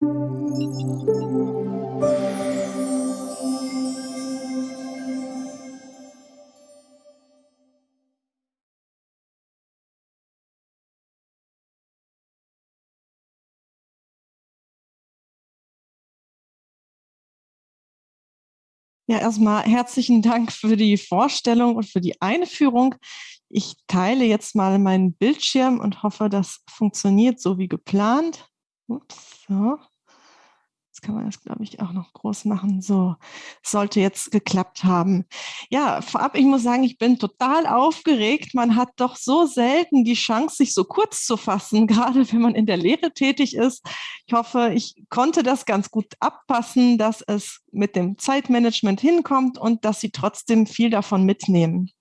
Ja, erstmal herzlichen Dank für die Vorstellung und für die Einführung. Ich teile jetzt mal meinen Bildschirm und hoffe, das funktioniert so wie geplant. Ups, so. Jetzt kann man das, glaube ich, auch noch groß machen. So, sollte jetzt geklappt haben. Ja, vorab, ich muss sagen, ich bin total aufgeregt. Man hat doch so selten die Chance, sich so kurz zu fassen, gerade wenn man in der Lehre tätig ist. Ich hoffe, ich konnte das ganz gut abpassen, dass es mit dem Zeitmanagement hinkommt und dass Sie trotzdem viel davon mitnehmen.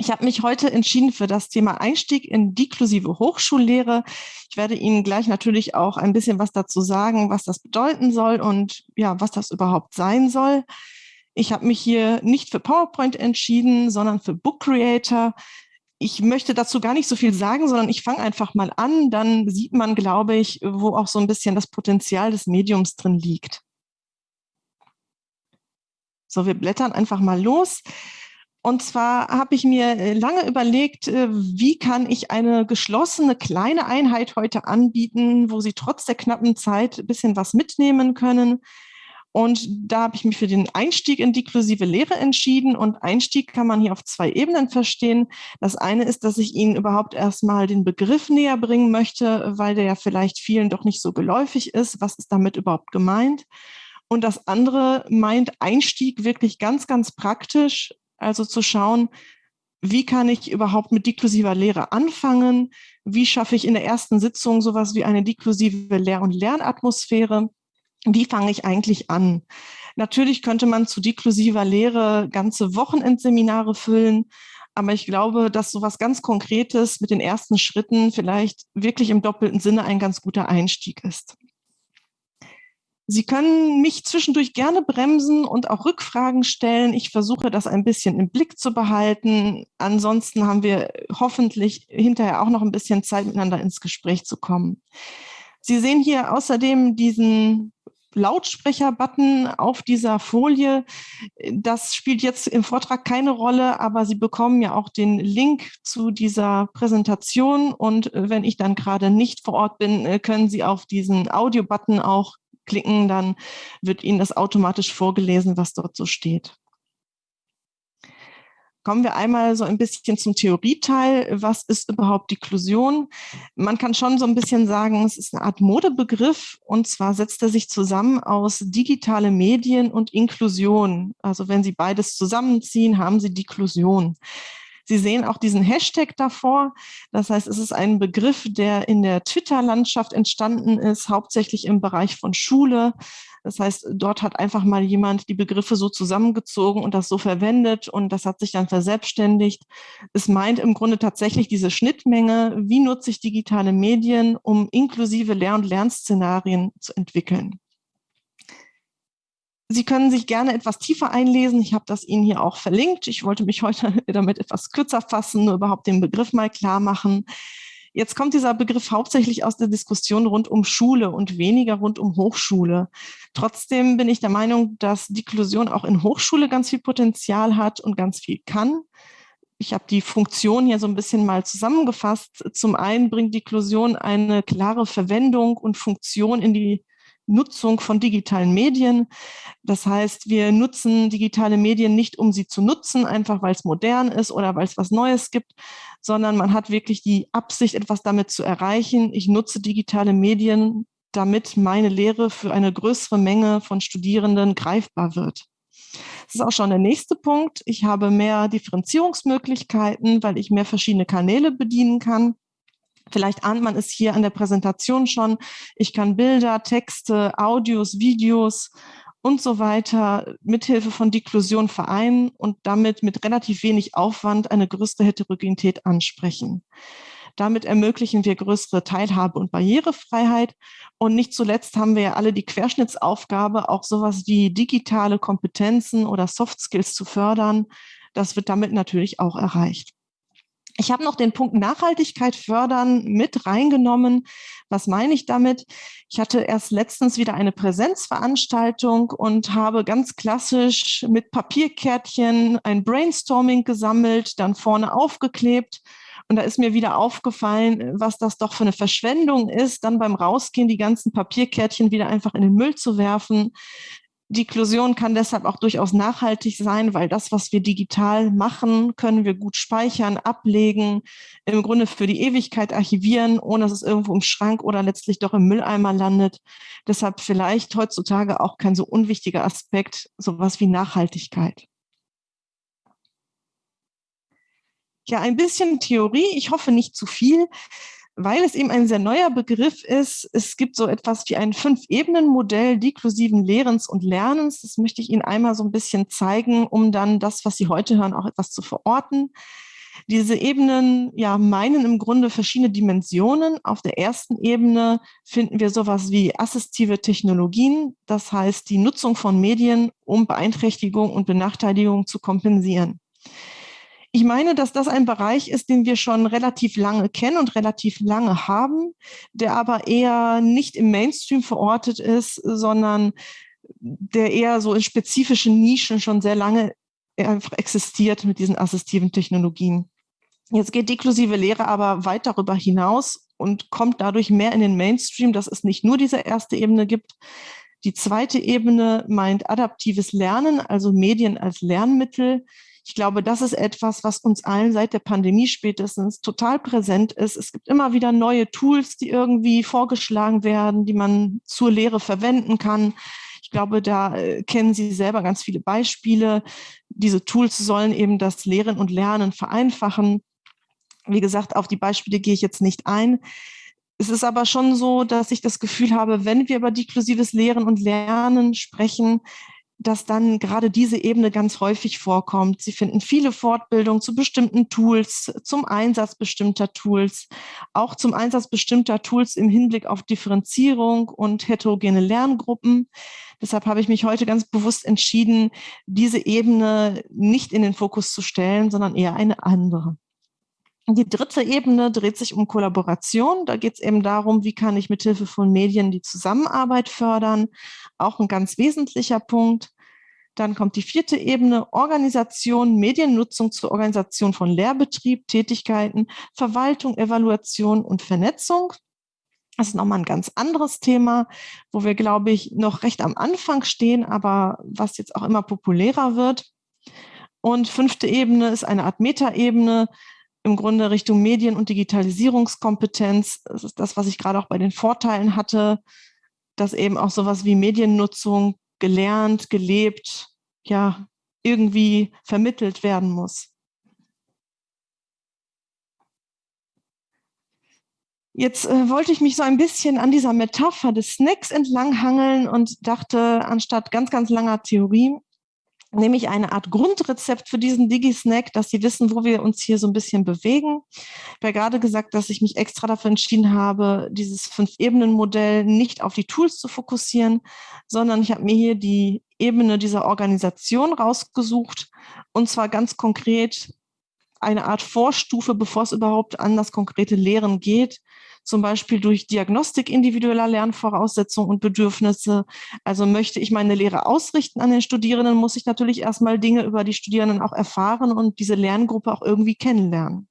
Ich habe mich heute entschieden für das Thema Einstieg in deklusive Hochschullehre. Ich werde Ihnen gleich natürlich auch ein bisschen was dazu sagen, was das bedeuten soll und ja, was das überhaupt sein soll. Ich habe mich hier nicht für PowerPoint entschieden, sondern für Book Creator. Ich möchte dazu gar nicht so viel sagen, sondern ich fange einfach mal an. Dann sieht man, glaube ich, wo auch so ein bisschen das Potenzial des Mediums drin liegt. So, wir blättern einfach mal los. Und zwar habe ich mir äh, lange überlegt, äh, wie kann ich eine geschlossene kleine Einheit heute anbieten, wo Sie trotz der knappen Zeit ein bisschen was mitnehmen können. Und da habe ich mich für den Einstieg in deklusive Lehre entschieden. Und Einstieg kann man hier auf zwei Ebenen verstehen. Das eine ist, dass ich Ihnen überhaupt erstmal den Begriff näher bringen möchte, weil der ja vielleicht vielen doch nicht so geläufig ist. Was ist damit überhaupt gemeint? Und das andere meint Einstieg wirklich ganz, ganz praktisch also zu schauen, wie kann ich überhaupt mit deklusiver Lehre anfangen? Wie schaffe ich in der ersten Sitzung sowas wie eine deklusive Lehr- und Lernatmosphäre? Wie fange ich eigentlich an? Natürlich könnte man zu deklusiver Lehre ganze Wochenendseminare füllen, aber ich glaube, dass sowas ganz Konkretes mit den ersten Schritten vielleicht wirklich im doppelten Sinne ein ganz guter Einstieg ist. Sie können mich zwischendurch gerne bremsen und auch Rückfragen stellen. Ich versuche das ein bisschen im Blick zu behalten. Ansonsten haben wir hoffentlich hinterher auch noch ein bisschen Zeit, miteinander ins Gespräch zu kommen. Sie sehen hier außerdem diesen Lautsprecher-Button auf dieser Folie. Das spielt jetzt im Vortrag keine Rolle, aber Sie bekommen ja auch den Link zu dieser Präsentation. Und wenn ich dann gerade nicht vor Ort bin, können Sie auf diesen Audio-Button auch klicken, dann wird Ihnen das automatisch vorgelesen, was dort so steht. Kommen wir einmal so ein bisschen zum Theorieteil. Was ist überhaupt Deklusion? Man kann schon so ein bisschen sagen, es ist eine Art Modebegriff und zwar setzt er sich zusammen aus digitale Medien und Inklusion. Also wenn Sie beides zusammenziehen, haben Sie Deklusion. Sie sehen auch diesen Hashtag davor. Das heißt, es ist ein Begriff, der in der Twitter-Landschaft entstanden ist, hauptsächlich im Bereich von Schule. Das heißt, dort hat einfach mal jemand die Begriffe so zusammengezogen und das so verwendet und das hat sich dann verselbstständigt. Es meint im Grunde tatsächlich diese Schnittmenge, wie nutze ich digitale Medien, um inklusive Lehr- und Lernszenarien zu entwickeln. Sie können sich gerne etwas tiefer einlesen. Ich habe das Ihnen hier auch verlinkt. Ich wollte mich heute damit etwas kürzer fassen, nur überhaupt den Begriff mal klar machen. Jetzt kommt dieser Begriff hauptsächlich aus der Diskussion rund um Schule und weniger rund um Hochschule. Trotzdem bin ich der Meinung, dass Deklusion auch in Hochschule ganz viel Potenzial hat und ganz viel kann. Ich habe die Funktion hier so ein bisschen mal zusammengefasst. Zum einen bringt Deklusion eine klare Verwendung und Funktion in die Nutzung von digitalen Medien. Das heißt, wir nutzen digitale Medien nicht, um sie zu nutzen, einfach weil es modern ist oder weil es was Neues gibt, sondern man hat wirklich die Absicht, etwas damit zu erreichen. Ich nutze digitale Medien, damit meine Lehre für eine größere Menge von Studierenden greifbar wird. Das ist auch schon der nächste Punkt. Ich habe mehr Differenzierungsmöglichkeiten, weil ich mehr verschiedene Kanäle bedienen kann. Vielleicht ahnt man es hier an der Präsentation schon. Ich kann Bilder, Texte, Audios, Videos und so weiter mithilfe von Deklusion vereinen und damit mit relativ wenig Aufwand eine größere Heterogenität ansprechen. Damit ermöglichen wir größere Teilhabe und Barrierefreiheit. Und nicht zuletzt haben wir ja alle die Querschnittsaufgabe, auch sowas wie digitale Kompetenzen oder Soft Skills zu fördern. Das wird damit natürlich auch erreicht. Ich habe noch den Punkt Nachhaltigkeit fördern mit reingenommen. Was meine ich damit? Ich hatte erst letztens wieder eine Präsenzveranstaltung und habe ganz klassisch mit Papierkärtchen ein Brainstorming gesammelt, dann vorne aufgeklebt. Und da ist mir wieder aufgefallen, was das doch für eine Verschwendung ist, dann beim Rausgehen die ganzen Papierkärtchen wieder einfach in den Müll zu werfen. Die Inklusion kann deshalb auch durchaus nachhaltig sein, weil das, was wir digital machen, können wir gut speichern, ablegen, im Grunde für die Ewigkeit archivieren, ohne dass es irgendwo im Schrank oder letztlich doch im Mülleimer landet. Deshalb vielleicht heutzutage auch kein so unwichtiger Aspekt, sowas wie Nachhaltigkeit. Ja, ein bisschen Theorie, ich hoffe nicht zu viel weil es eben ein sehr neuer Begriff ist. Es gibt so etwas wie ein Fünf-Ebenen-Modell deklusiven Lehrens und Lernens. Das möchte ich Ihnen einmal so ein bisschen zeigen, um dann das, was Sie heute hören, auch etwas zu verorten. Diese Ebenen ja, meinen im Grunde verschiedene Dimensionen. Auf der ersten Ebene finden wir sowas wie assistive Technologien, das heißt die Nutzung von Medien, um Beeinträchtigung und Benachteiligung zu kompensieren. Ich meine, dass das ein Bereich ist, den wir schon relativ lange kennen und relativ lange haben, der aber eher nicht im Mainstream verortet ist, sondern der eher so in spezifischen Nischen schon sehr lange einfach existiert mit diesen assistiven Technologien. Jetzt geht deklusive Lehre aber weit darüber hinaus und kommt dadurch mehr in den Mainstream, dass es nicht nur diese erste Ebene gibt. Die zweite Ebene meint adaptives Lernen, also Medien als Lernmittel. Ich glaube, das ist etwas, was uns allen seit der Pandemie spätestens total präsent ist. Es gibt immer wieder neue Tools, die irgendwie vorgeschlagen werden, die man zur Lehre verwenden kann. Ich glaube, da äh, kennen Sie selber ganz viele Beispiele. Diese Tools sollen eben das Lehren und Lernen vereinfachen. Wie gesagt, auf die Beispiele gehe ich jetzt nicht ein. Es ist aber schon so, dass ich das Gefühl habe, wenn wir über deklusives Lehren und Lernen sprechen, dass dann gerade diese Ebene ganz häufig vorkommt. Sie finden viele Fortbildungen zu bestimmten Tools, zum Einsatz bestimmter Tools, auch zum Einsatz bestimmter Tools im Hinblick auf Differenzierung und heterogene Lerngruppen. Deshalb habe ich mich heute ganz bewusst entschieden, diese Ebene nicht in den Fokus zu stellen, sondern eher eine andere. Die dritte Ebene dreht sich um Kollaboration. Da geht es eben darum, wie kann ich mithilfe von Medien die Zusammenarbeit fördern. Auch ein ganz wesentlicher Punkt. Dann kommt die vierte Ebene, Organisation, Mediennutzung zur Organisation von Lehrbetrieb, Tätigkeiten, Verwaltung, Evaluation und Vernetzung. Das ist nochmal ein ganz anderes Thema, wo wir, glaube ich, noch recht am Anfang stehen, aber was jetzt auch immer populärer wird. Und fünfte Ebene ist eine Art Metaebene, im Grunde Richtung Medien- und Digitalisierungskompetenz. Das ist das, was ich gerade auch bei den Vorteilen hatte, dass eben auch sowas wie Mediennutzung gelernt, gelebt, ja, irgendwie vermittelt werden muss. Jetzt äh, wollte ich mich so ein bisschen an dieser Metapher des Snacks entlanghangeln und dachte, anstatt ganz, ganz langer Theorie, nämlich eine Art Grundrezept für diesen Digi-Snack, dass Sie wissen, wo wir uns hier so ein bisschen bewegen. Ich habe ja gerade gesagt, dass ich mich extra dafür entschieden habe, dieses Fünf-Ebenen-Modell nicht auf die Tools zu fokussieren, sondern ich habe mir hier die Ebene dieser Organisation rausgesucht und zwar ganz konkret eine Art Vorstufe, bevor es überhaupt an das konkrete Lehren geht, zum Beispiel durch Diagnostik individueller Lernvoraussetzungen und Bedürfnisse. Also möchte ich meine Lehre ausrichten an den Studierenden, muss ich natürlich erstmal Dinge über die Studierenden auch erfahren und diese Lerngruppe auch irgendwie kennenlernen.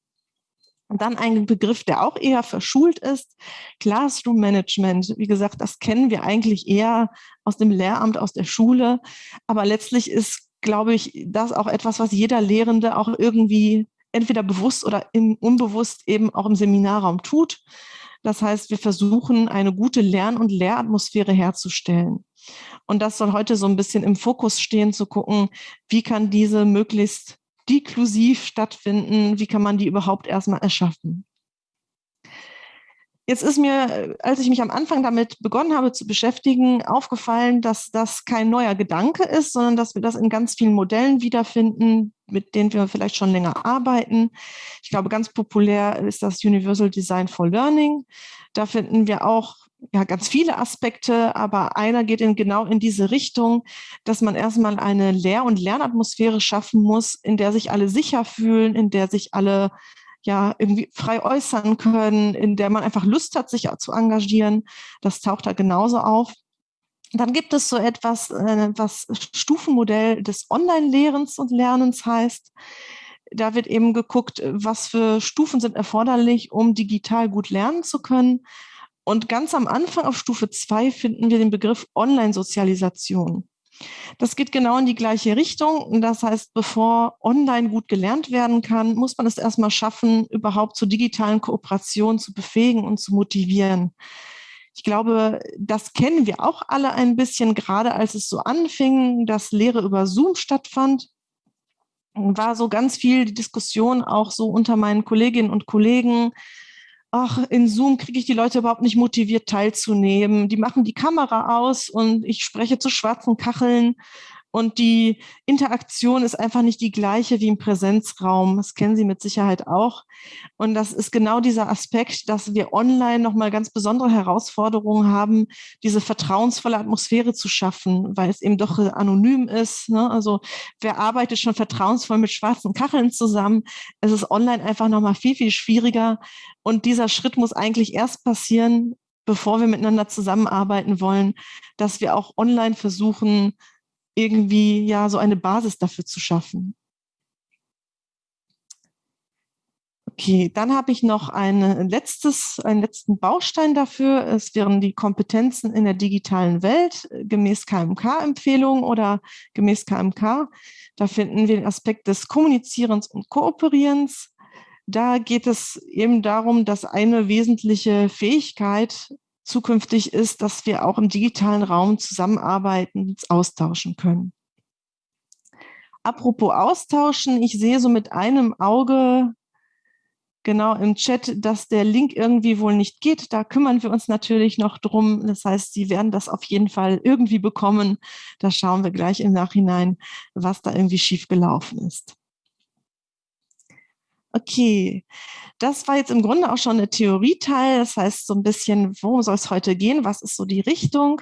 Und dann ein Begriff, der auch eher verschult ist, Classroom Management. Wie gesagt, das kennen wir eigentlich eher aus dem Lehramt, aus der Schule. Aber letztlich ist, glaube ich, das auch etwas, was jeder Lehrende auch irgendwie entweder bewusst oder unbewusst eben auch im Seminarraum tut. Das heißt, wir versuchen, eine gute Lern- und Lehratmosphäre herzustellen. Und das soll heute so ein bisschen im Fokus stehen, zu gucken, wie kann diese möglichst deklusiv stattfinden, wie kann man die überhaupt erstmal erschaffen. Jetzt ist mir, als ich mich am Anfang damit begonnen habe zu beschäftigen, aufgefallen, dass das kein neuer Gedanke ist, sondern dass wir das in ganz vielen Modellen wiederfinden, mit denen wir vielleicht schon länger arbeiten. Ich glaube, ganz populär ist das Universal Design for Learning. Da finden wir auch ja, ganz viele Aspekte, aber einer geht in, genau in diese Richtung, dass man erstmal eine Lehr- und Lernatmosphäre schaffen muss, in der sich alle sicher fühlen, in der sich alle ja irgendwie frei äußern können, in der man einfach Lust hat, sich zu engagieren. Das taucht da genauso auf. Dann gibt es so etwas, äh, was Stufenmodell des Online-Lehrens und Lernens heißt. Da wird eben geguckt, was für Stufen sind erforderlich, um digital gut lernen zu können. Und ganz am Anfang auf Stufe 2 finden wir den Begriff Online-Sozialisation. Das geht genau in die gleiche Richtung. Das heißt, bevor online gut gelernt werden kann, muss man es erstmal schaffen, überhaupt zur digitalen Kooperation zu befähigen und zu motivieren. Ich glaube, das kennen wir auch alle ein bisschen, gerade als es so anfing, dass Lehre über Zoom stattfand war so ganz viel die Diskussion auch so unter meinen Kolleginnen und Kollegen, ach, in Zoom kriege ich die Leute überhaupt nicht motiviert teilzunehmen. Die machen die Kamera aus und ich spreche zu schwarzen Kacheln und die Interaktion ist einfach nicht die gleiche wie im Präsenzraum. Das kennen Sie mit Sicherheit auch. Und das ist genau dieser Aspekt, dass wir online nochmal ganz besondere Herausforderungen haben, diese vertrauensvolle Atmosphäre zu schaffen, weil es eben doch anonym ist. Ne? Also wer arbeitet schon vertrauensvoll mit schwarzen Kacheln zusammen? Es ist online einfach nochmal viel, viel schwieriger. Und dieser Schritt muss eigentlich erst passieren, bevor wir miteinander zusammenarbeiten wollen, dass wir auch online versuchen, irgendwie ja so eine Basis dafür zu schaffen. Okay, dann habe ich noch ein letztes, einen letzten Baustein dafür. Es wären die Kompetenzen in der digitalen Welt gemäß KMK-Empfehlung oder gemäß KMK. Da finden wir den Aspekt des Kommunizierens und Kooperierens. Da geht es eben darum, dass eine wesentliche Fähigkeit zukünftig ist, dass wir auch im digitalen Raum zusammenarbeiten, austauschen können. Apropos austauschen, ich sehe so mit einem Auge genau im Chat, dass der Link irgendwie wohl nicht geht. Da kümmern wir uns natürlich noch drum. Das heißt, Sie werden das auf jeden Fall irgendwie bekommen. Da schauen wir gleich im Nachhinein, was da irgendwie schiefgelaufen ist. Okay, das war jetzt im Grunde auch schon der Theorieteil. Das heißt so ein bisschen, worum soll es heute gehen? Was ist so die Richtung?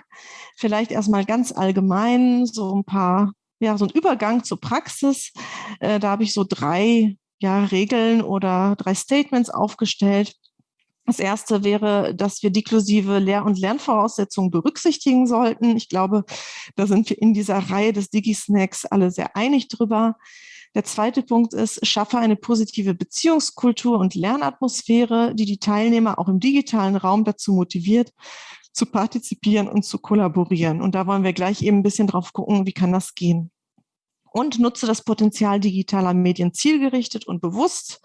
Vielleicht erstmal ganz allgemein so ein paar, ja, so ein Übergang zur Praxis. Äh, da habe ich so drei ja, Regeln oder drei Statements aufgestellt. Das erste wäre, dass wir deklusive Lehr- und Lernvoraussetzungen berücksichtigen sollten. Ich glaube, da sind wir in dieser Reihe des Digi-Snacks alle sehr einig drüber. Der zweite Punkt ist, schaffe eine positive Beziehungskultur und Lernatmosphäre, die die Teilnehmer auch im digitalen Raum dazu motiviert, zu partizipieren und zu kollaborieren. Und da wollen wir gleich eben ein bisschen drauf gucken, wie kann das gehen. Und nutze das Potenzial digitaler Medien zielgerichtet und bewusst.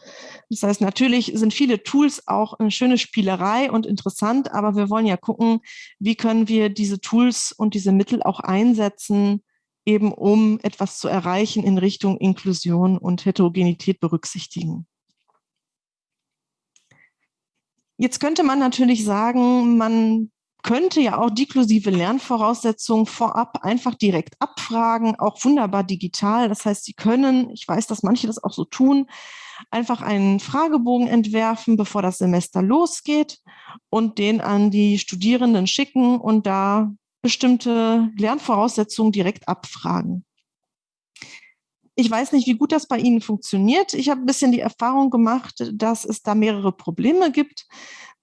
Das heißt, natürlich sind viele Tools auch eine schöne Spielerei und interessant, aber wir wollen ja gucken, wie können wir diese Tools und diese Mittel auch einsetzen, eben um etwas zu erreichen in Richtung Inklusion und Heterogenität berücksichtigen. Jetzt könnte man natürlich sagen, man könnte ja auch deklusive Lernvoraussetzungen vorab einfach direkt abfragen, auch wunderbar digital. Das heißt, Sie können, ich weiß, dass manche das auch so tun, einfach einen Fragebogen entwerfen, bevor das Semester losgeht und den an die Studierenden schicken und da bestimmte Lernvoraussetzungen direkt abfragen. Ich weiß nicht, wie gut das bei Ihnen funktioniert. Ich habe ein bisschen die Erfahrung gemacht, dass es da mehrere Probleme gibt.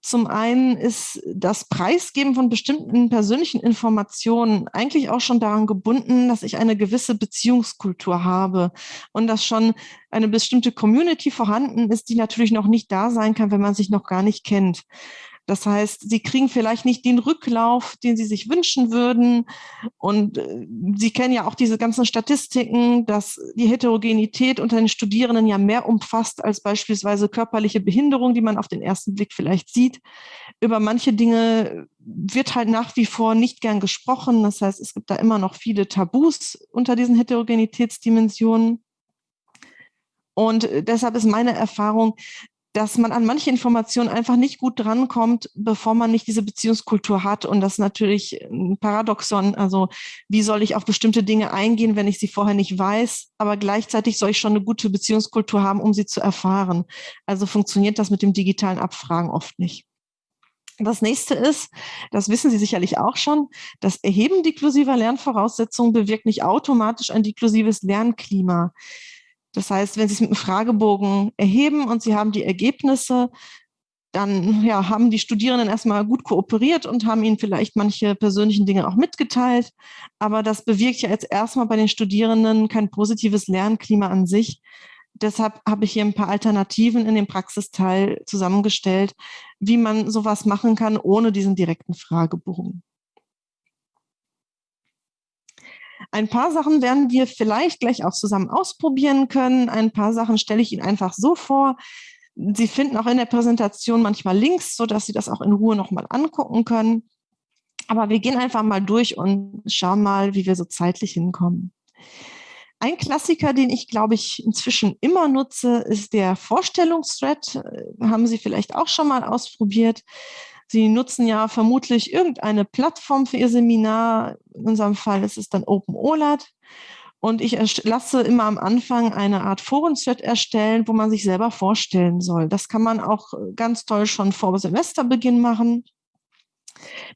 Zum einen ist das Preisgeben von bestimmten persönlichen Informationen eigentlich auch schon daran gebunden, dass ich eine gewisse Beziehungskultur habe und dass schon eine bestimmte Community vorhanden ist, die natürlich noch nicht da sein kann, wenn man sich noch gar nicht kennt. Das heißt, sie kriegen vielleicht nicht den Rücklauf, den sie sich wünschen würden. Und äh, Sie kennen ja auch diese ganzen Statistiken, dass die Heterogenität unter den Studierenden ja mehr umfasst als beispielsweise körperliche Behinderung, die man auf den ersten Blick vielleicht sieht. Über manche Dinge wird halt nach wie vor nicht gern gesprochen. Das heißt, es gibt da immer noch viele Tabus unter diesen Heterogenitätsdimensionen. Und äh, deshalb ist meine Erfahrung, dass man an manche Informationen einfach nicht gut drankommt, bevor man nicht diese Beziehungskultur hat. Und das ist natürlich ein Paradoxon. Also wie soll ich auf bestimmte Dinge eingehen, wenn ich sie vorher nicht weiß? Aber gleichzeitig soll ich schon eine gute Beziehungskultur haben, um sie zu erfahren. Also funktioniert das mit dem digitalen Abfragen oft nicht. Das nächste ist, das wissen Sie sicherlich auch schon, das Erheben deklusiver Lernvoraussetzungen bewirkt nicht automatisch ein deklusives Lernklima. Das heißt, wenn Sie es mit einem Fragebogen erheben und Sie haben die Ergebnisse, dann ja, haben die Studierenden erstmal gut kooperiert und haben ihnen vielleicht manche persönlichen Dinge auch mitgeteilt. Aber das bewirkt ja jetzt erstmal bei den Studierenden kein positives Lernklima an sich. Deshalb habe ich hier ein paar Alternativen in dem Praxisteil zusammengestellt, wie man sowas machen kann ohne diesen direkten Fragebogen. Ein paar Sachen werden wir vielleicht gleich auch zusammen ausprobieren können. Ein paar Sachen stelle ich Ihnen einfach so vor. Sie finden auch in der Präsentation manchmal Links, sodass Sie das auch in Ruhe nochmal angucken können. Aber wir gehen einfach mal durch und schauen mal, wie wir so zeitlich hinkommen. Ein Klassiker, den ich, glaube ich, inzwischen immer nutze, ist der Vorstellungsthread. Äh, haben Sie vielleicht auch schon mal ausprobiert. Sie nutzen ja vermutlich irgendeine Plattform für Ihr Seminar. In unserem Fall ist es dann OpenOLAT. Und ich lasse immer am Anfang eine Art Forenthread erstellen, wo man sich selber vorstellen soll. Das kann man auch äh, ganz toll schon vor Semesterbeginn machen.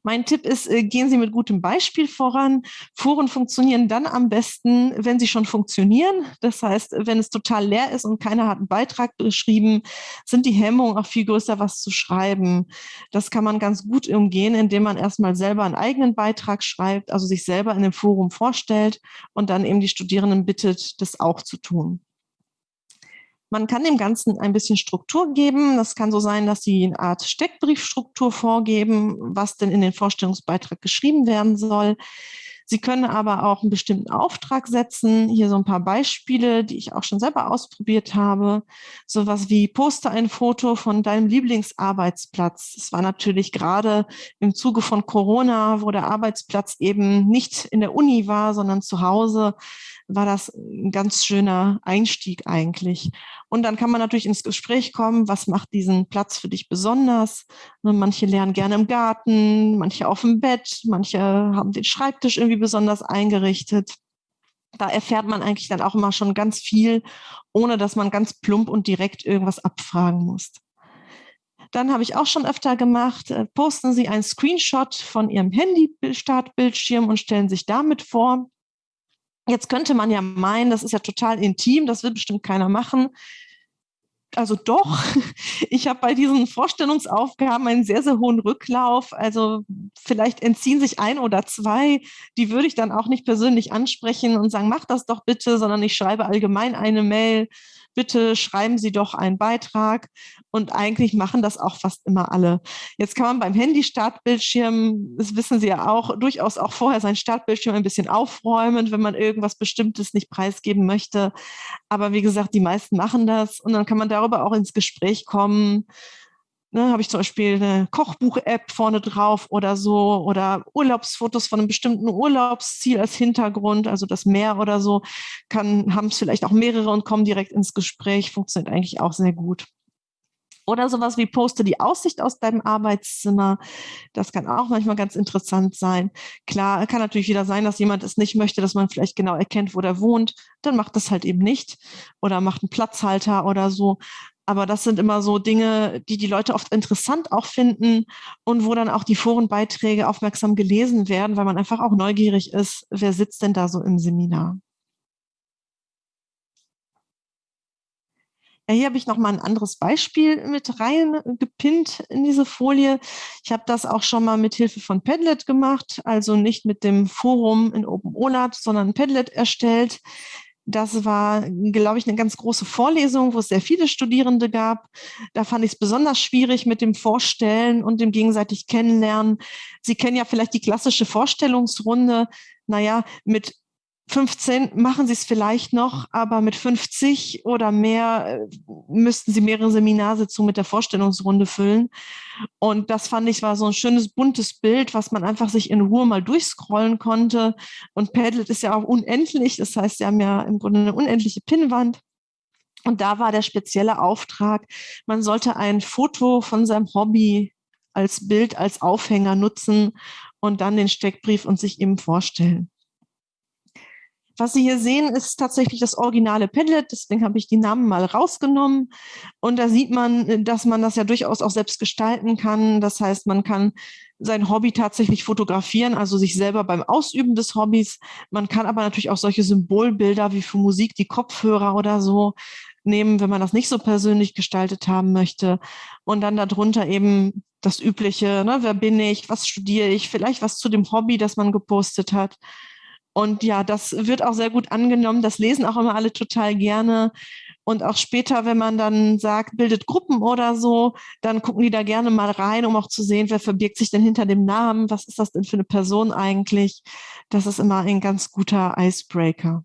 Mein Tipp ist, äh, gehen Sie mit gutem Beispiel voran. Foren funktionieren dann am besten, wenn sie schon funktionieren. Das heißt, wenn es total leer ist und keiner hat einen Beitrag beschrieben, sind die Hemmungen auch viel größer, was zu schreiben. Das kann man ganz gut umgehen, indem man erstmal selber einen eigenen Beitrag schreibt, also sich selber in dem Forum vorstellt und dann eben die Studierenden bittet, das auch zu tun. Man kann dem Ganzen ein bisschen Struktur geben. Das kann so sein, dass Sie eine Art Steckbriefstruktur vorgeben, was denn in den Vorstellungsbeitrag geschrieben werden soll. Sie können aber auch einen bestimmten Auftrag setzen. Hier so ein paar Beispiele, die ich auch schon selber ausprobiert habe. Sowas wie poste ein Foto von deinem Lieblingsarbeitsplatz. Das war natürlich gerade im Zuge von Corona, wo der Arbeitsplatz eben nicht in der Uni war, sondern zu Hause war das ein ganz schöner Einstieg eigentlich. Und dann kann man natürlich ins Gespräch kommen, was macht diesen Platz für dich besonders? Ne, manche lernen gerne im Garten, manche auf dem Bett, manche haben den Schreibtisch irgendwie besonders eingerichtet. Da erfährt man eigentlich dann auch immer schon ganz viel, ohne dass man ganz plump und direkt irgendwas abfragen muss. Dann habe ich auch schon öfter gemacht, äh, posten Sie einen Screenshot von Ihrem Handy-Startbildschirm und stellen sich damit vor. Jetzt könnte man ja meinen, das ist ja total intim, das will bestimmt keiner machen. Also doch, ich habe bei diesen Vorstellungsaufgaben einen sehr, sehr hohen Rücklauf. Also vielleicht entziehen sich ein oder zwei. Die würde ich dann auch nicht persönlich ansprechen und sagen, mach das doch bitte, sondern ich schreibe allgemein eine Mail bitte schreiben Sie doch einen Beitrag. Und eigentlich machen das auch fast immer alle. Jetzt kann man beim Handy-Startbildschirm, das wissen Sie ja auch, durchaus auch vorher sein Startbildschirm ein bisschen aufräumen, wenn man irgendwas Bestimmtes nicht preisgeben möchte. Aber wie gesagt, die meisten machen das und dann kann man darüber auch ins Gespräch kommen. Ne, habe ich zum Beispiel eine Kochbuch-App vorne drauf oder so oder Urlaubsfotos von einem bestimmten Urlaubsziel als Hintergrund, also das Meer oder so, kann, haben es vielleicht auch mehrere und kommen direkt ins Gespräch, funktioniert eigentlich auch sehr gut. Oder sowas wie poste die Aussicht aus deinem Arbeitszimmer. Das kann auch manchmal ganz interessant sein. Klar, kann natürlich wieder sein, dass jemand es nicht möchte, dass man vielleicht genau erkennt, wo der wohnt. Dann macht das halt eben nicht. Oder macht einen Platzhalter oder so. Aber das sind immer so Dinge, die die Leute oft interessant auch finden und wo dann auch die Forenbeiträge aufmerksam gelesen werden, weil man einfach auch neugierig ist, wer sitzt denn da so im Seminar. Ja, hier habe ich noch mal ein anderes Beispiel mit reingepinnt in diese Folie. Ich habe das auch schon mal mit Hilfe von Padlet gemacht, also nicht mit dem Forum in OpenOLAT, sondern Padlet erstellt. Das war, glaube ich, eine ganz große Vorlesung, wo es sehr viele Studierende gab. Da fand ich es besonders schwierig mit dem Vorstellen und dem gegenseitig Kennenlernen. Sie kennen ja vielleicht die klassische Vorstellungsrunde. Naja, mit 15 machen sie es vielleicht noch, aber mit 50 oder mehr äh, müssten sie mehrere Seminarsitzungen mit der Vorstellungsrunde füllen. Und das fand ich war so ein schönes buntes Bild, was man einfach sich in Ruhe mal durchscrollen konnte. Und Padlet ist ja auch unendlich. Das heißt, sie haben ja im Grunde eine unendliche Pinnwand. Und da war der spezielle Auftrag, man sollte ein Foto von seinem Hobby als Bild, als Aufhänger nutzen und dann den Steckbrief und sich eben vorstellen. Was Sie hier sehen, ist tatsächlich das originale Padlet. Deswegen habe ich die Namen mal rausgenommen. Und da sieht man, dass man das ja durchaus auch selbst gestalten kann. Das heißt, man kann sein Hobby tatsächlich fotografieren, also sich selber beim Ausüben des Hobbys. Man kann aber natürlich auch solche Symbolbilder wie für Musik, die Kopfhörer oder so nehmen, wenn man das nicht so persönlich gestaltet haben möchte. Und dann darunter eben das Übliche, ne? wer bin ich, was studiere ich, vielleicht was zu dem Hobby, das man gepostet hat. Und ja, das wird auch sehr gut angenommen. Das lesen auch immer alle total gerne. Und auch später, wenn man dann sagt, bildet Gruppen oder so, dann gucken die da gerne mal rein, um auch zu sehen, wer verbirgt sich denn hinter dem Namen, was ist das denn für eine Person eigentlich. Das ist immer ein ganz guter Icebreaker.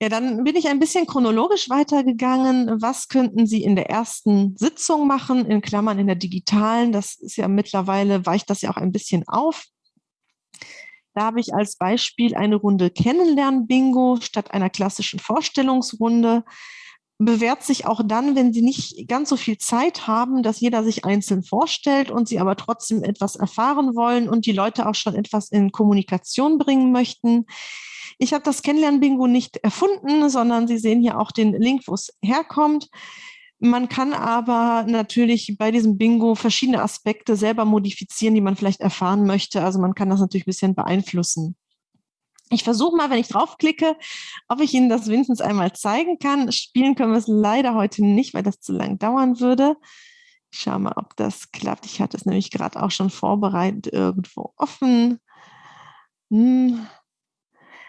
Ja, dann bin ich ein bisschen chronologisch weitergegangen. Was könnten Sie in der ersten Sitzung machen, in Klammern in der digitalen? Das ist ja mittlerweile, weicht das ja auch ein bisschen auf. Da habe ich als Beispiel eine Runde Kennenlernen-Bingo statt einer klassischen Vorstellungsrunde. Bewährt sich auch dann, wenn Sie nicht ganz so viel Zeit haben, dass jeder sich einzeln vorstellt und Sie aber trotzdem etwas erfahren wollen und die Leute auch schon etwas in Kommunikation bringen möchten. Ich habe das Kennenlernen-Bingo nicht erfunden, sondern Sie sehen hier auch den Link, wo es herkommt. Man kann aber natürlich bei diesem Bingo verschiedene Aspekte selber modifizieren, die man vielleicht erfahren möchte. Also man kann das natürlich ein bisschen beeinflussen. Ich versuche mal, wenn ich draufklicke, ob ich Ihnen das wenigstens einmal zeigen kann. Spielen können wir es leider heute nicht, weil das zu lang dauern würde. Ich schaue mal, ob das klappt. Ich hatte es nämlich gerade auch schon vorbereitet irgendwo offen. Hm.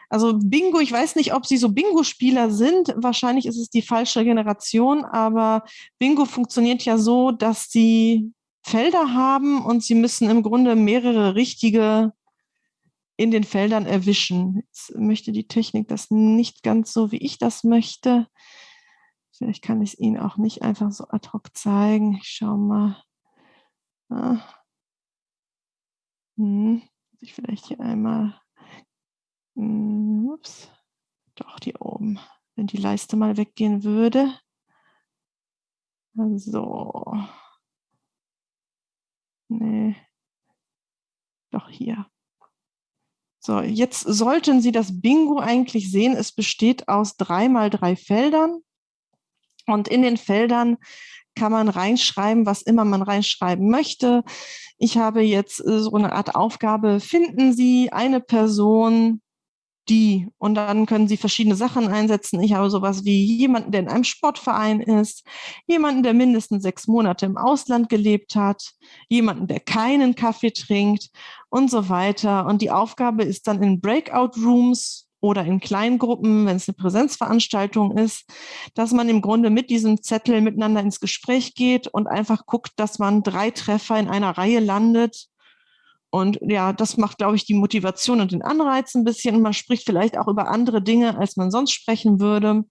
Also Bingo, ich weiß nicht, ob Sie so Bingo-Spieler sind. Wahrscheinlich ist es die falsche Generation, aber Bingo funktioniert ja so, dass Sie Felder haben und Sie müssen im Grunde mehrere richtige in den Feldern erwischen. Jetzt möchte die Technik das nicht ganz so, wie ich das möchte. Vielleicht kann ich es Ihnen auch nicht einfach so ad hoc zeigen. Ich schaue mal. Ah. Hm. Ich vielleicht hier einmal ups. Doch, die oben. Wenn die Leiste mal weggehen würde. So. Nee. Doch hier. So, jetzt sollten Sie das Bingo eigentlich sehen. Es besteht aus drei mal drei Feldern. Und in den Feldern kann man reinschreiben, was immer man reinschreiben möchte. Ich habe jetzt äh, so eine Art Aufgabe, finden Sie eine Person, die. Und dann können Sie verschiedene Sachen einsetzen. Ich habe sowas wie jemanden, der in einem Sportverein ist, jemanden, der mindestens sechs Monate im Ausland gelebt hat, jemanden, der keinen Kaffee trinkt und so weiter. Und die Aufgabe ist dann in Breakout Rooms oder in Kleingruppen, wenn es eine Präsenzveranstaltung ist, dass man im Grunde mit diesem Zettel miteinander ins Gespräch geht und einfach guckt, dass man drei Treffer in einer Reihe landet und ja, das macht, glaube ich, die Motivation und den Anreiz ein bisschen. Und man spricht vielleicht auch über andere Dinge, als man sonst sprechen würde.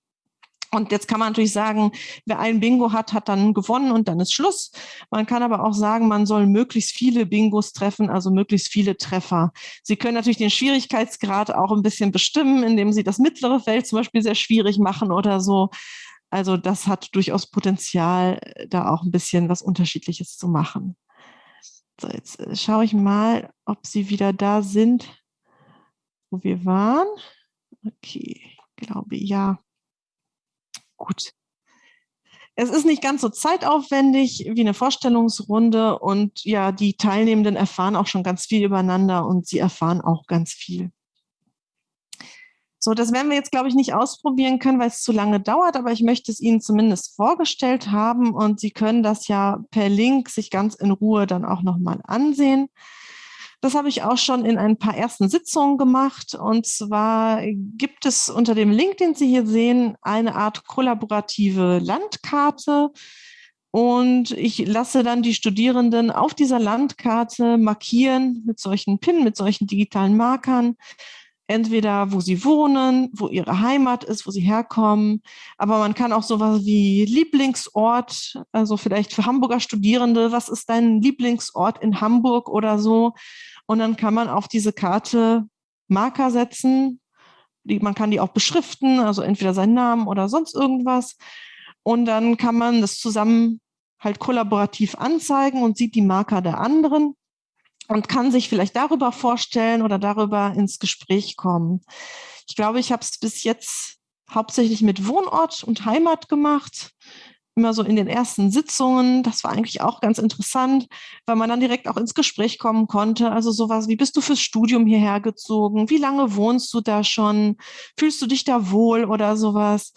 Und jetzt kann man natürlich sagen, wer ein Bingo hat, hat dann gewonnen und dann ist Schluss. Man kann aber auch sagen, man soll möglichst viele Bingos treffen, also möglichst viele Treffer. Sie können natürlich den Schwierigkeitsgrad auch ein bisschen bestimmen, indem Sie das mittlere Feld zum Beispiel sehr schwierig machen oder so. Also das hat durchaus Potenzial, da auch ein bisschen was Unterschiedliches zu machen. So, jetzt äh, schaue ich mal, ob sie wieder da sind, wo wir waren. Okay, ich glaube ja. Gut. Es ist nicht ganz so zeitaufwendig wie eine Vorstellungsrunde und ja, die Teilnehmenden erfahren auch schon ganz viel übereinander und sie erfahren auch ganz viel. So, das werden wir jetzt, glaube ich, nicht ausprobieren können, weil es zu lange dauert, aber ich möchte es Ihnen zumindest vorgestellt haben und Sie können das ja per Link sich ganz in Ruhe dann auch nochmal ansehen. Das habe ich auch schon in ein paar ersten Sitzungen gemacht. Und zwar gibt es unter dem Link, den Sie hier sehen, eine Art kollaborative Landkarte. Und ich lasse dann die Studierenden auf dieser Landkarte markieren mit solchen PIN, mit solchen digitalen Markern, entweder wo sie wohnen, wo ihre Heimat ist, wo sie herkommen. Aber man kann auch sowas wie Lieblingsort, also vielleicht für Hamburger Studierende, was ist dein Lieblingsort in Hamburg oder so? Und dann kann man auf diese Karte Marker setzen. Die, man kann die auch beschriften, also entweder seinen Namen oder sonst irgendwas. Und dann kann man das zusammen halt kollaborativ anzeigen und sieht die Marker der anderen und kann sich vielleicht darüber vorstellen oder darüber ins Gespräch kommen. Ich glaube, ich habe es bis jetzt hauptsächlich mit Wohnort und Heimat gemacht. immer so in den ersten Sitzungen. Das war eigentlich auch ganz interessant, weil man dann direkt auch ins Gespräch kommen konnte. Also sowas wie, bist du fürs Studium hierher gezogen? Wie lange wohnst du da schon? Fühlst du dich da wohl oder sowas?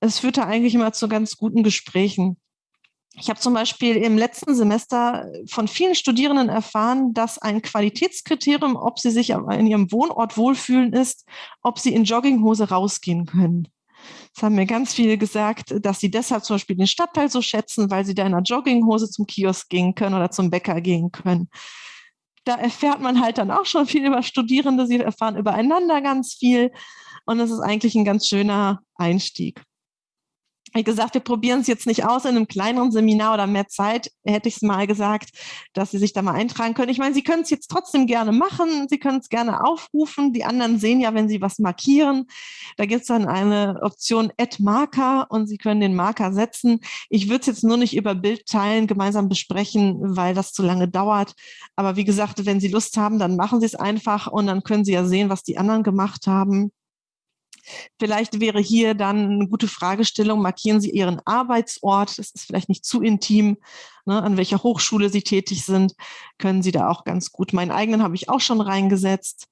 Es führte eigentlich immer zu ganz guten Gesprächen. Ich habe zum Beispiel im letzten Semester von vielen Studierenden erfahren, dass ein Qualitätskriterium, ob sie sich in ihrem Wohnort wohlfühlen, ist, ob sie in Jogginghose rausgehen können. Das haben mir ganz viele gesagt, dass sie deshalb zum Beispiel den Stadtteil so schätzen, weil sie da in einer Jogginghose zum Kiosk gehen können oder zum Bäcker gehen können. Da erfährt man halt dann auch schon viel über Studierende. Sie erfahren übereinander ganz viel. Und es ist eigentlich ein ganz schöner Einstieg wie gesagt, wir probieren es jetzt nicht aus in einem kleineren Seminar oder mehr Zeit, hätte ich es mal gesagt, dass Sie sich da mal eintragen können. Ich meine, Sie können es jetzt trotzdem gerne machen, Sie können es gerne aufrufen. Die anderen sehen ja, wenn Sie was markieren. Da gibt es dann eine Option Add Marker und Sie können den Marker setzen. Ich würde es jetzt nur nicht über Bild teilen, gemeinsam besprechen, weil das zu lange dauert. Aber wie gesagt, wenn Sie Lust haben, dann machen Sie es einfach und dann können Sie ja sehen, was die anderen gemacht haben. Vielleicht wäre hier dann eine gute Fragestellung, markieren Sie Ihren Arbeitsort, das ist vielleicht nicht zu intim, ne, an welcher Hochschule Sie tätig sind, können Sie da auch ganz gut. Meinen eigenen habe ich auch schon reingesetzt.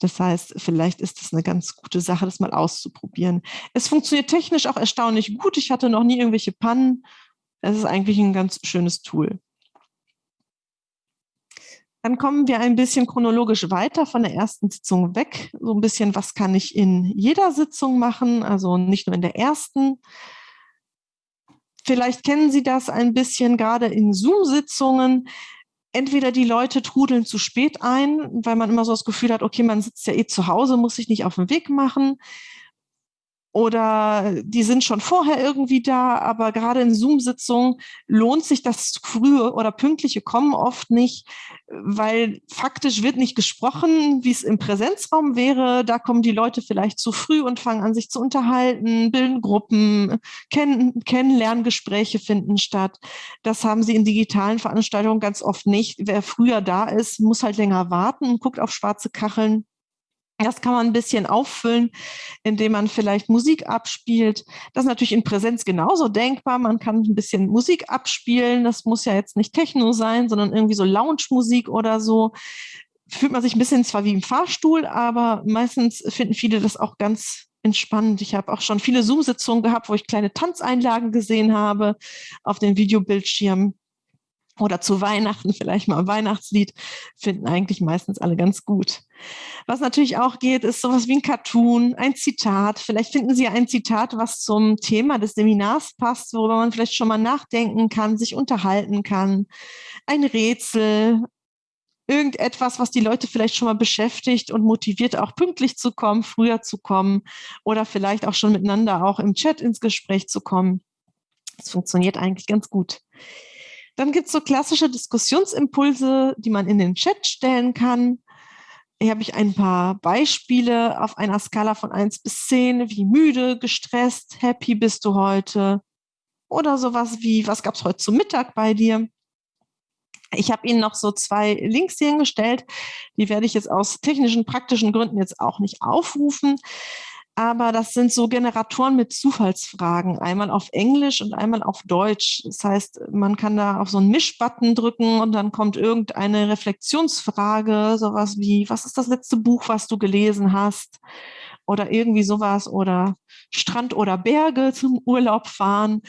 Das heißt, vielleicht ist es eine ganz gute Sache, das mal auszuprobieren. Es funktioniert technisch auch erstaunlich gut. Ich hatte noch nie irgendwelche Pannen. Es ist eigentlich ein ganz schönes Tool. Dann kommen wir ein bisschen chronologisch weiter von der ersten Sitzung weg. So ein bisschen, was kann ich in jeder Sitzung machen, also nicht nur in der ersten. Vielleicht kennen Sie das ein bisschen gerade in Zoom-Sitzungen. Entweder die Leute trudeln zu spät ein, weil man immer so das Gefühl hat, okay, man sitzt ja eh zu Hause, muss sich nicht auf den Weg machen oder die sind schon vorher irgendwie da, aber gerade in Zoom-Sitzungen lohnt sich das frühe oder pünktliche Kommen oft nicht, weil faktisch wird nicht gesprochen, wie es im Präsenzraum wäre. Da kommen die Leute vielleicht zu früh und fangen an, sich zu unterhalten, bilden Gruppen, Kenn Kennenlerngespräche finden statt. Das haben sie in digitalen Veranstaltungen ganz oft nicht. Wer früher da ist, muss halt länger warten und guckt auf schwarze Kacheln. Das kann man ein bisschen auffüllen, indem man vielleicht Musik abspielt. Das ist natürlich in Präsenz genauso denkbar. Man kann ein bisschen Musik abspielen. Das muss ja jetzt nicht Techno sein, sondern irgendwie so Lounge-Musik oder so. Fühlt man sich ein bisschen zwar wie im Fahrstuhl, aber meistens finden viele das auch ganz entspannend. Ich habe auch schon viele Zoom-Sitzungen gehabt, wo ich kleine Tanzeinlagen gesehen habe auf den Videobildschirmen oder zu Weihnachten vielleicht mal ein Weihnachtslied, finden eigentlich meistens alle ganz gut. Was natürlich auch geht, ist sowas wie ein Cartoon, ein Zitat. Vielleicht finden Sie ein Zitat, was zum Thema des Seminars passt, worüber man vielleicht schon mal nachdenken kann, sich unterhalten kann. Ein Rätsel, irgendetwas, was die Leute vielleicht schon mal beschäftigt und motiviert, auch pünktlich zu kommen, früher zu kommen oder vielleicht auch schon miteinander auch im Chat ins Gespräch zu kommen. Das funktioniert eigentlich ganz gut. Dann gibt es so klassische Diskussionsimpulse, die man in den Chat stellen kann. Hier habe ich ein paar Beispiele auf einer Skala von 1 bis 10. Wie müde, gestresst, happy bist du heute? Oder sowas wie, was gab es heute zum Mittag bei dir? Ich habe Ihnen noch so zwei Links hier hingestellt. Die werde ich jetzt aus technischen, praktischen Gründen jetzt auch nicht aufrufen aber das sind so Generatoren mit Zufallsfragen, einmal auf Englisch und einmal auf Deutsch. Das heißt, man kann da auf so einen Mischbutton drücken und dann kommt irgendeine Reflexionsfrage, sowas wie, was ist das letzte Buch, was du gelesen hast? Oder irgendwie sowas oder Strand oder Berge zum Urlaub fahren.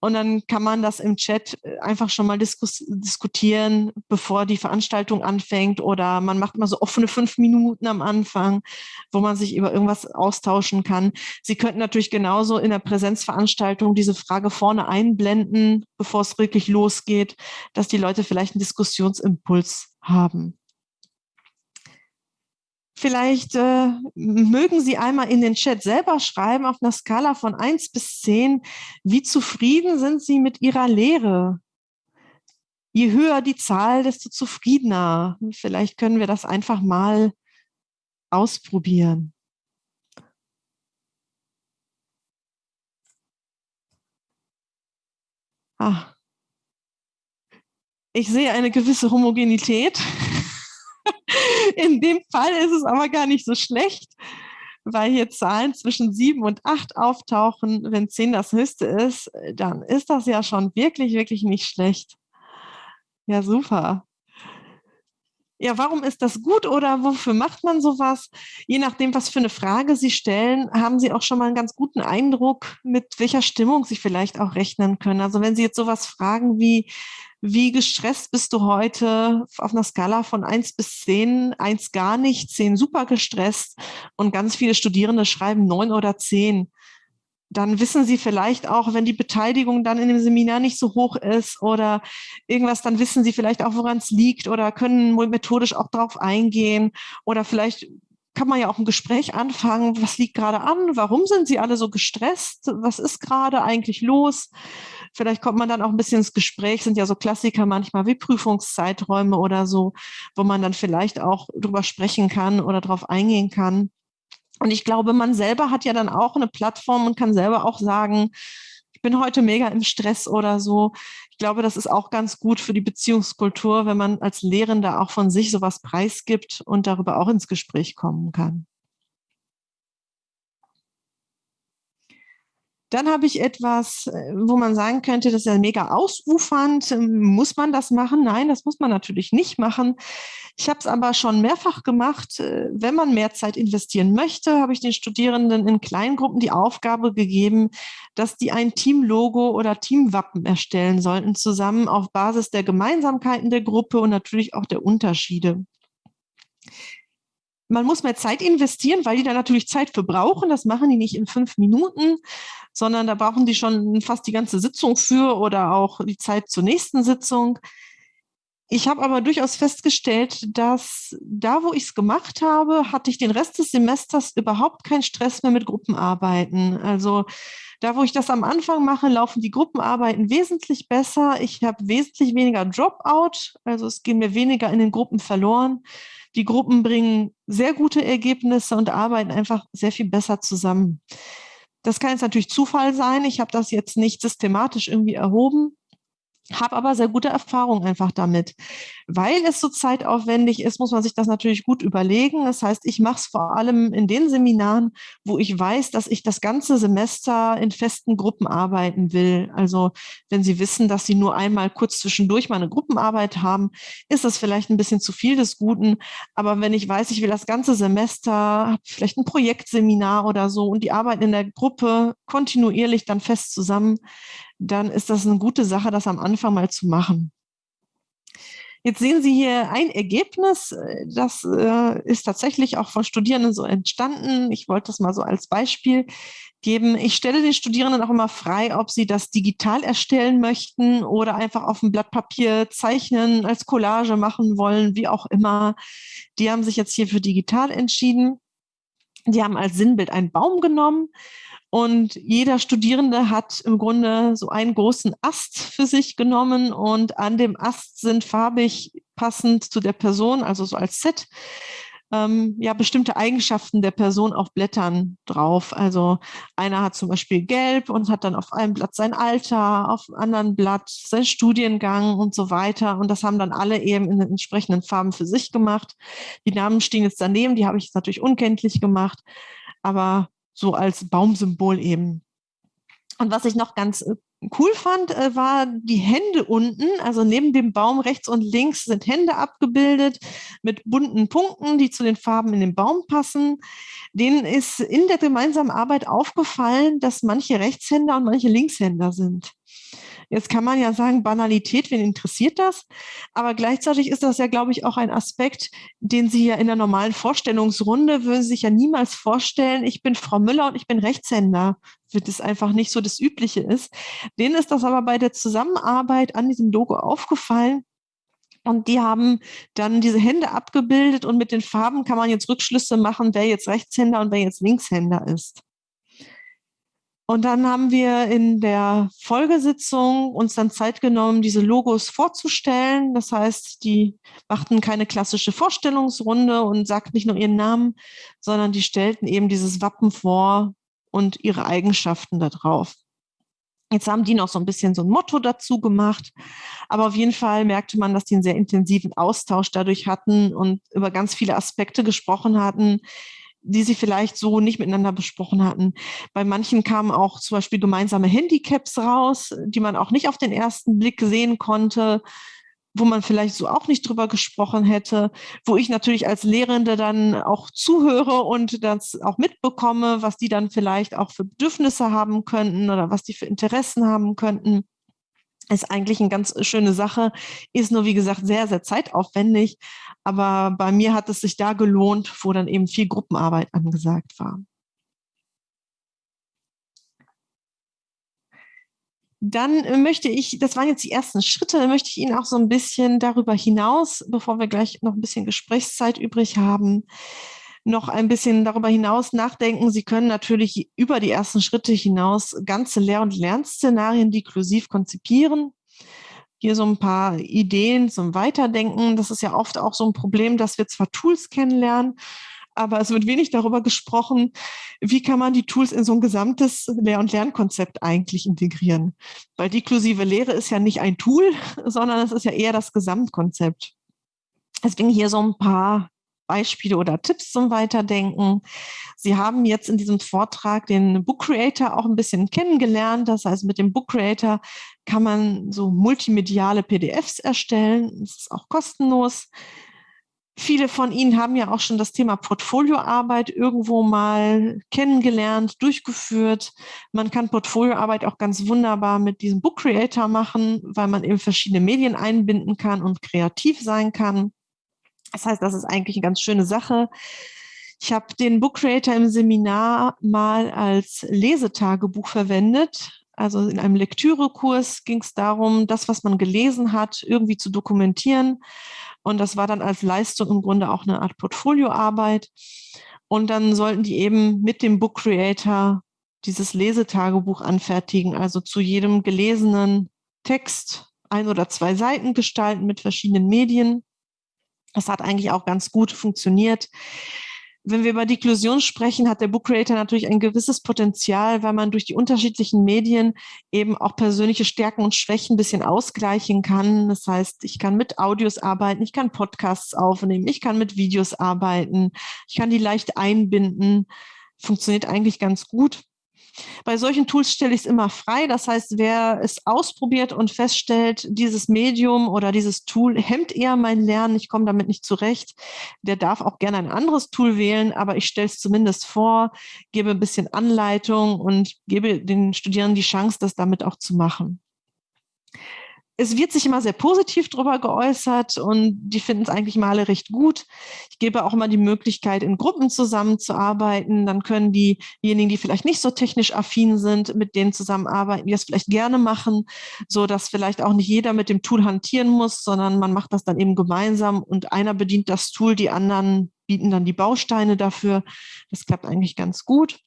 Und dann kann man das im Chat äh, einfach schon mal diskus diskutieren, bevor die Veranstaltung anfängt. Oder man macht mal so offene fünf Minuten am Anfang, wo man sich über irgendwas austauschen kann. Sie könnten natürlich genauso in der Präsenzveranstaltung diese Frage vorne einblenden, bevor es wirklich losgeht, dass die Leute vielleicht einen Diskussionsimpuls haben. Vielleicht äh, mögen Sie einmal in den Chat selber schreiben, auf einer Skala von 1 bis 10, wie zufrieden sind Sie mit Ihrer Lehre? Je höher die Zahl, desto zufriedener. Vielleicht können wir das einfach mal ausprobieren. Ah. Ich sehe eine gewisse Homogenität. In dem Fall ist es aber gar nicht so schlecht, weil hier Zahlen zwischen sieben und acht auftauchen, wenn zehn das höchste ist, dann ist das ja schon wirklich, wirklich nicht schlecht. Ja, super. Ja, warum ist das gut oder wofür macht man sowas? Je nachdem, was für eine Frage Sie stellen, haben Sie auch schon mal einen ganz guten Eindruck, mit welcher Stimmung Sie vielleicht auch rechnen können. Also wenn Sie jetzt sowas fragen wie, wie gestresst bist du heute auf einer Skala von eins bis zehn? Eins gar nicht, zehn super gestresst und ganz viele Studierende schreiben neun oder zehn dann wissen Sie vielleicht auch, wenn die Beteiligung dann in dem Seminar nicht so hoch ist oder irgendwas, dann wissen Sie vielleicht auch, woran es liegt oder können methodisch auch darauf eingehen oder vielleicht kann man ja auch ein Gespräch anfangen. Was liegt gerade an? Warum sind Sie alle so gestresst? Was ist gerade eigentlich los? Vielleicht kommt man dann auch ein bisschen ins Gespräch, sind ja so Klassiker manchmal wie Prüfungszeiträume oder so, wo man dann vielleicht auch drüber sprechen kann oder darauf eingehen kann. Und ich glaube, man selber hat ja dann auch eine Plattform und kann selber auch sagen, ich bin heute mega im Stress oder so. Ich glaube, das ist auch ganz gut für die Beziehungskultur, wenn man als Lehrender auch von sich sowas preisgibt und darüber auch ins Gespräch kommen kann. Dann habe ich etwas, äh, wo man sagen könnte, das ist ja mega ausufernd. Ähm, muss man das machen? Nein, das muss man natürlich nicht machen. Ich habe es aber schon mehrfach gemacht. Äh, wenn man mehr Zeit investieren möchte, habe ich den Studierenden in Kleingruppen die Aufgabe gegeben, dass die ein Teamlogo oder Teamwappen erstellen sollten, zusammen auf Basis der Gemeinsamkeiten der Gruppe und natürlich auch der Unterschiede man muss mehr Zeit investieren, weil die da natürlich Zeit für brauchen. Das machen die nicht in fünf Minuten, sondern da brauchen die schon fast die ganze Sitzung für oder auch die Zeit zur nächsten Sitzung. Ich habe aber durchaus festgestellt, dass da, wo ich es gemacht habe, hatte ich den Rest des Semesters überhaupt keinen Stress mehr mit Gruppenarbeiten. Also da, wo ich das am Anfang mache, laufen die Gruppenarbeiten wesentlich besser. Ich habe wesentlich weniger Dropout, also es gehen mir weniger in den Gruppen verloren. Die Gruppen bringen sehr gute Ergebnisse und arbeiten einfach sehr viel besser zusammen. Das kann jetzt natürlich Zufall sein. Ich habe das jetzt nicht systematisch irgendwie erhoben habe aber sehr gute Erfahrungen einfach damit. Weil es so zeitaufwendig ist, muss man sich das natürlich gut überlegen. Das heißt, ich mache es vor allem in den Seminaren, wo ich weiß, dass ich das ganze Semester in festen Gruppen arbeiten will. Also wenn Sie wissen, dass Sie nur einmal kurz zwischendurch mal eine Gruppenarbeit haben, ist das vielleicht ein bisschen zu viel des Guten. Aber wenn ich weiß, ich will das ganze Semester, vielleicht ein Projektseminar oder so und die arbeiten in der Gruppe kontinuierlich dann fest zusammen, dann ist das eine gute Sache, das am Anfang mal zu machen. Jetzt sehen Sie hier ein Ergebnis, das äh, ist tatsächlich auch von Studierenden so entstanden. Ich wollte das mal so als Beispiel geben. Ich stelle den Studierenden auch immer frei, ob sie das digital erstellen möchten oder einfach auf dem Blatt Papier zeichnen, als Collage machen wollen, wie auch immer. Die haben sich jetzt hier für digital entschieden. Die haben als Sinnbild einen Baum genommen und jeder Studierende hat im Grunde so einen großen Ast für sich genommen und an dem Ast sind farbig passend zu der Person, also so als Set, ähm, ja, bestimmte Eigenschaften der Person auf Blättern drauf. Also einer hat zum Beispiel gelb und hat dann auf einem Blatt sein Alter, auf einem anderen Blatt sein Studiengang und so weiter. Und das haben dann alle eben in den entsprechenden Farben für sich gemacht. Die Namen stehen jetzt daneben, die habe ich jetzt natürlich unkenntlich gemacht. Aber so als Baumsymbol eben. Und was ich noch ganz äh, cool fand, äh, war die Hände unten, also neben dem Baum rechts und links sind Hände abgebildet mit bunten Punkten, die zu den Farben in den Baum passen. Denen ist in der gemeinsamen Arbeit aufgefallen, dass manche Rechtshänder und manche Linkshänder sind. Jetzt kann man ja sagen, Banalität, wen interessiert das? Aber gleichzeitig ist das ja, glaube ich, auch ein Aspekt, den Sie ja in der normalen Vorstellungsrunde würden Sie sich ja niemals vorstellen, ich bin Frau Müller und ich bin Rechtshänder, wird es einfach nicht so das Übliche ist. Denen ist das aber bei der Zusammenarbeit an diesem Logo aufgefallen, und die haben dann diese Hände abgebildet und mit den Farben kann man jetzt Rückschlüsse machen, wer jetzt Rechtshänder und wer jetzt Linkshänder ist. Und dann haben wir in der Folgesitzung uns dann Zeit genommen, diese Logos vorzustellen. Das heißt, die machten keine klassische Vorstellungsrunde und sagten nicht nur ihren Namen, sondern die stellten eben dieses Wappen vor und ihre Eigenschaften da drauf. Jetzt haben die noch so ein bisschen so ein Motto dazu gemacht. Aber auf jeden Fall merkte man, dass die einen sehr intensiven Austausch dadurch hatten und über ganz viele Aspekte gesprochen hatten, die sie vielleicht so nicht miteinander besprochen hatten. Bei manchen kamen auch zum Beispiel gemeinsame Handicaps raus, die man auch nicht auf den ersten Blick sehen konnte wo man vielleicht so auch nicht drüber gesprochen hätte, wo ich natürlich als Lehrende dann auch zuhöre und das auch mitbekomme, was die dann vielleicht auch für Bedürfnisse haben könnten oder was die für Interessen haben könnten. Ist eigentlich eine ganz schöne Sache, ist nur, wie gesagt, sehr, sehr zeitaufwendig. Aber bei mir hat es sich da gelohnt, wo dann eben viel Gruppenarbeit angesagt war. Dann äh, möchte ich, das waren jetzt die ersten Schritte, möchte ich Ihnen auch so ein bisschen darüber hinaus, bevor wir gleich noch ein bisschen Gesprächszeit übrig haben, noch ein bisschen darüber hinaus nachdenken. Sie können natürlich über die ersten Schritte hinaus ganze Lehr- und Lernszenarien deklusiv konzipieren. Hier so ein paar Ideen zum Weiterdenken. Das ist ja oft auch so ein Problem, dass wir zwar Tools kennenlernen, aber es wird wenig darüber gesprochen, wie kann man die Tools in so ein gesamtes Lehr- und Lernkonzept eigentlich integrieren. Weil deklusive Lehre ist ja nicht ein Tool, sondern es ist ja eher das Gesamtkonzept. Deswegen hier so ein paar Beispiele oder Tipps zum Weiterdenken. Sie haben jetzt in diesem Vortrag den Book Creator auch ein bisschen kennengelernt. Das heißt, mit dem Book Creator kann man so multimediale PDFs erstellen. Das ist auch kostenlos. Viele von Ihnen haben ja auch schon das Thema Portfolioarbeit irgendwo mal kennengelernt, durchgeführt. Man kann Portfolioarbeit auch ganz wunderbar mit diesem Book Creator machen, weil man eben verschiedene Medien einbinden kann und kreativ sein kann. Das heißt, das ist eigentlich eine ganz schöne Sache. Ich habe den Book Creator im Seminar mal als Lesetagebuch verwendet. Also in einem Lektürekurs ging es darum, das, was man gelesen hat, irgendwie zu dokumentieren. Und das war dann als Leistung im Grunde auch eine Art Portfolioarbeit. Und dann sollten die eben mit dem Book Creator dieses Lesetagebuch anfertigen, also zu jedem gelesenen Text ein oder zwei Seiten gestalten mit verschiedenen Medien. Das hat eigentlich auch ganz gut funktioniert. Wenn wir über Deklusion sprechen, hat der Book Creator natürlich ein gewisses Potenzial, weil man durch die unterschiedlichen Medien eben auch persönliche Stärken und Schwächen ein bisschen ausgleichen kann. Das heißt, ich kann mit Audios arbeiten, ich kann Podcasts aufnehmen, ich kann mit Videos arbeiten, ich kann die leicht einbinden. Funktioniert eigentlich ganz gut. Bei solchen Tools stelle ich es immer frei. Das heißt, wer es ausprobiert und feststellt, dieses Medium oder dieses Tool hemmt eher mein Lernen, ich komme damit nicht zurecht, der darf auch gerne ein anderes Tool wählen, aber ich stelle es zumindest vor, gebe ein bisschen Anleitung und gebe den Studierenden die Chance, das damit auch zu machen es wird sich immer sehr positiv darüber geäußert und die finden es eigentlich mal recht gut. Ich gebe auch immer die Möglichkeit, in Gruppen zusammenzuarbeiten. Dann können diejenigen, die vielleicht nicht so technisch affin sind, mit denen zusammenarbeiten, die das vielleicht gerne machen, so dass vielleicht auch nicht jeder mit dem Tool hantieren muss, sondern man macht das dann eben gemeinsam und einer bedient das Tool, die anderen bieten dann die Bausteine dafür. Das klappt eigentlich ganz gut.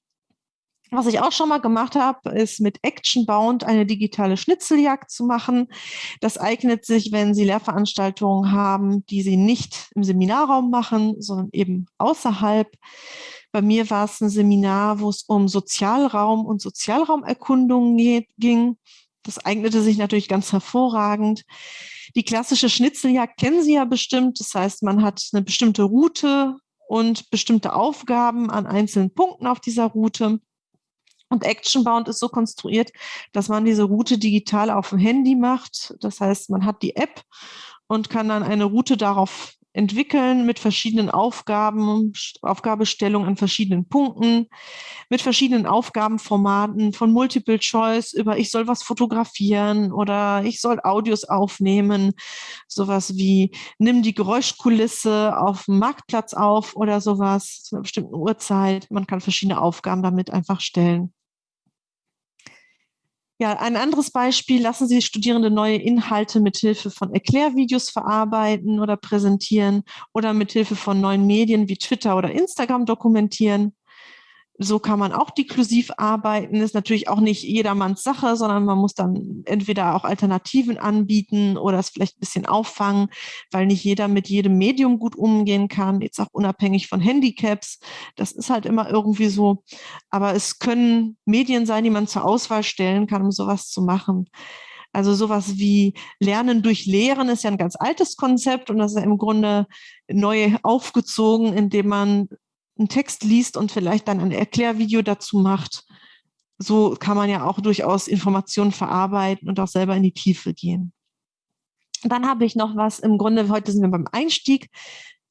Was ich auch schon mal gemacht habe, ist mit Actionbound eine digitale Schnitzeljagd zu machen. Das eignet sich, wenn Sie Lehrveranstaltungen haben, die Sie nicht im Seminarraum machen, sondern eben außerhalb. Bei mir war es ein Seminar, wo es um Sozialraum und Sozialraumerkundungen ging. Das eignete sich natürlich ganz hervorragend. Die klassische Schnitzeljagd kennen Sie ja bestimmt. Das heißt, man hat eine bestimmte Route und bestimmte Aufgaben an einzelnen Punkten auf dieser Route. Und Actionbound ist so konstruiert, dass man diese Route digital auf dem Handy macht. Das heißt, man hat die App und kann dann eine Route darauf entwickeln mit verschiedenen Aufgaben, Aufgabestellungen an verschiedenen Punkten, mit verschiedenen Aufgabenformaten von Multiple Choice über ich soll was fotografieren oder ich soll Audios aufnehmen, sowas wie nimm die Geräuschkulisse auf dem Marktplatz auf oder sowas zu einer bestimmten Uhrzeit. Man kann verschiedene Aufgaben damit einfach stellen. Ja, ein anderes Beispiel, lassen Sie Studierende neue Inhalte mithilfe von Erklärvideos verarbeiten oder präsentieren oder mithilfe von neuen Medien wie Twitter oder Instagram dokumentieren. So kann man auch deklusiv arbeiten. Ist natürlich auch nicht jedermanns Sache, sondern man muss dann entweder auch Alternativen anbieten oder es vielleicht ein bisschen auffangen, weil nicht jeder mit jedem Medium gut umgehen kann, jetzt auch unabhängig von Handicaps. Das ist halt immer irgendwie so. Aber es können Medien sein, die man zur Auswahl stellen kann, um sowas zu machen. Also sowas wie Lernen durch Lehren ist ja ein ganz altes Konzept und das ist ja im Grunde neu aufgezogen, indem man einen Text liest und vielleicht dann ein Erklärvideo dazu macht. So kann man ja auch durchaus Informationen verarbeiten und auch selber in die Tiefe gehen. Dann habe ich noch was, im Grunde, heute sind wir beim Einstieg,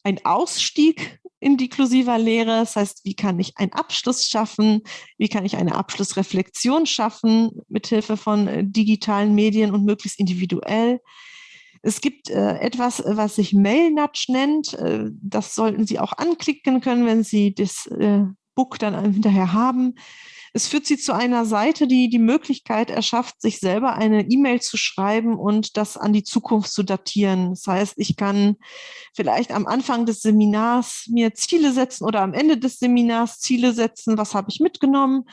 ein Ausstieg in inklusiver Lehre. Das heißt, wie kann ich einen Abschluss schaffen? Wie kann ich eine Abschlussreflexion schaffen mithilfe von äh, digitalen Medien und möglichst individuell? Es gibt äh, etwas, was sich Mail-Nudge nennt. Äh, das sollten Sie auch anklicken können, wenn Sie das äh, Book dann hinterher haben. Es führt Sie zu einer Seite, die die Möglichkeit erschafft, sich selber eine E-Mail zu schreiben und das an die Zukunft zu datieren. Das heißt, ich kann vielleicht am Anfang des Seminars mir Ziele setzen oder am Ende des Seminars Ziele setzen, was habe ich mitgenommen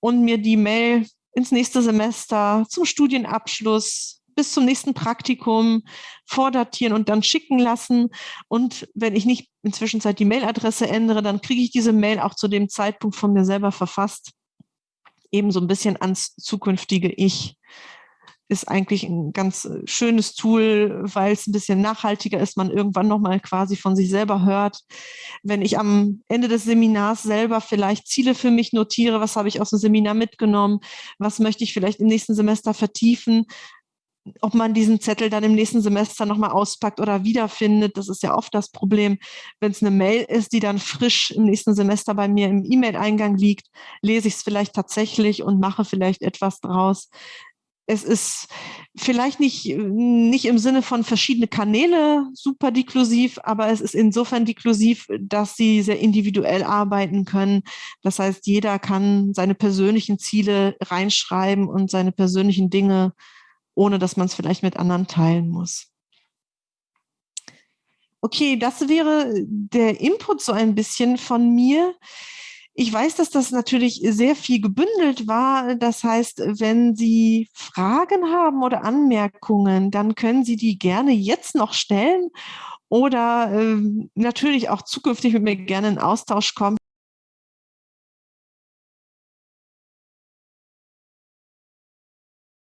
und mir die Mail ins nächste Semester zum Studienabschluss bis zum nächsten Praktikum vordatieren und dann schicken lassen. Und wenn ich nicht inzwischen die Mailadresse ändere, dann kriege ich diese Mail auch zu dem Zeitpunkt von mir selber verfasst eben so ein bisschen ans zukünftige Ich. Ist eigentlich ein ganz äh, schönes Tool, weil es ein bisschen nachhaltiger ist, man irgendwann nochmal quasi von sich selber hört. Wenn ich am Ende des Seminars selber vielleicht Ziele für mich notiere, was habe ich aus dem Seminar mitgenommen, was möchte ich vielleicht im nächsten Semester vertiefen, ob man diesen Zettel dann im nächsten Semester nochmal auspackt oder wiederfindet. Das ist ja oft das Problem, wenn es eine Mail ist, die dann frisch im nächsten Semester bei mir im E-Mail-Eingang liegt, lese ich es vielleicht tatsächlich und mache vielleicht etwas draus. Es ist vielleicht nicht, nicht im Sinne von verschiedene Kanäle super deklusiv, aber es ist insofern deklusiv, dass sie sehr individuell arbeiten können. Das heißt, jeder kann seine persönlichen Ziele reinschreiben und seine persönlichen Dinge ohne dass man es vielleicht mit anderen teilen muss. Okay, das wäre der Input so ein bisschen von mir. Ich weiß, dass das natürlich sehr viel gebündelt war. Das heißt, wenn Sie Fragen haben oder Anmerkungen, dann können Sie die gerne jetzt noch stellen oder äh, natürlich auch zukünftig mit mir gerne in Austausch kommen.